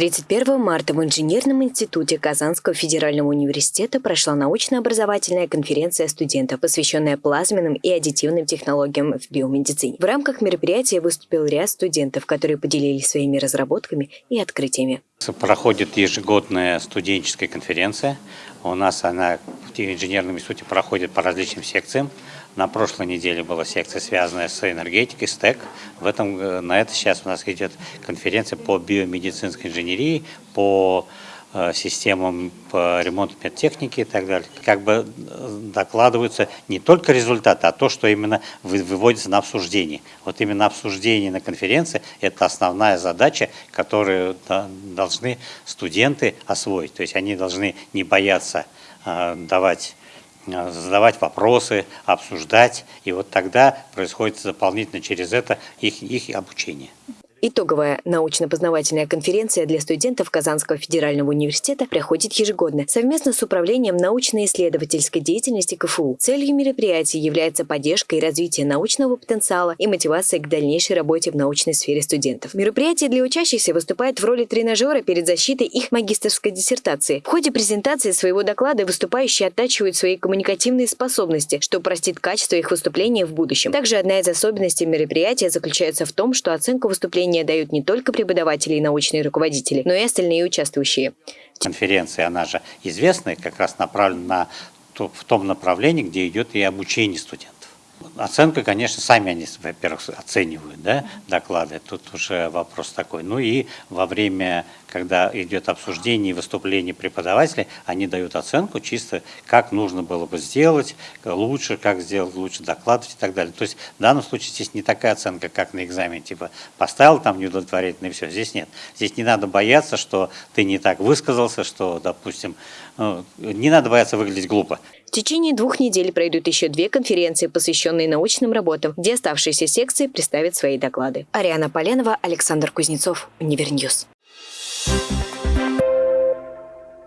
31 марта в Инженерном институте Казанского федерального университета прошла научно-образовательная конференция студентов, посвященная плазменным и аддитивным технологиям в биомедицине. В рамках мероприятия выступил ряд студентов, которые поделились своими разработками и открытиями. Проходит ежегодная студенческая конференция. У нас она в инженерном институте проходит по различным секциям. На прошлой неделе была секция, связанная с энергетикой, СТЭК. В этом, э, на это сейчас у нас идет конференция по биомедицинской инженерии, по э, системам по ремонту медтехники и так далее. Как бы э, докладываются не только результаты, а то, что именно выводится на обсуждение. Вот именно обсуждение на конференции – это основная задача, которую должны студенты освоить. То есть они должны не бояться давать задавать вопросы, обсуждать, и вот тогда происходит дополнительно через это их, их обучение. Итоговая научно-познавательная конференция для студентов Казанского федерального университета проходит ежегодно совместно с Управлением научно-исследовательской деятельности КФУ. Целью мероприятия является поддержка и развитие научного потенциала и мотивация к дальнейшей работе в научной сфере студентов. Мероприятие для учащихся выступает в роли тренажера перед защитой их магистрской диссертации. В ходе презентации своего доклада выступающие оттачивают свои коммуникативные способности, что упростит качество их выступления в будущем. Также одна из особенностей мероприятия заключается в том, что оценку выступления Обучение дают не только преподаватели и научные руководители, но и остальные участвующие. Конференция, она же известная, как раз направлена на, в том направлении, где идет и обучение студентов. Оценка, конечно, сами они, во-первых, оценивают да, доклады, тут уже вопрос такой. Ну и во время, когда идет обсуждение и выступление преподавателей, они дают оценку чисто, как нужно было бы сделать лучше, как сделать лучше докладывать и так далее. То есть в данном случае здесь не такая оценка, как на экзамене, типа поставил там неудовлетворительно и все. Здесь нет. Здесь не надо бояться, что ты не так высказался, что, допустим, ну, не надо бояться выглядеть глупо. В течение двух недель пройдут еще две конференции, посвященные научным работам, где оставшиеся секции представят свои доклады. Ариана Поленова, Александр Кузнецов, Универньюз.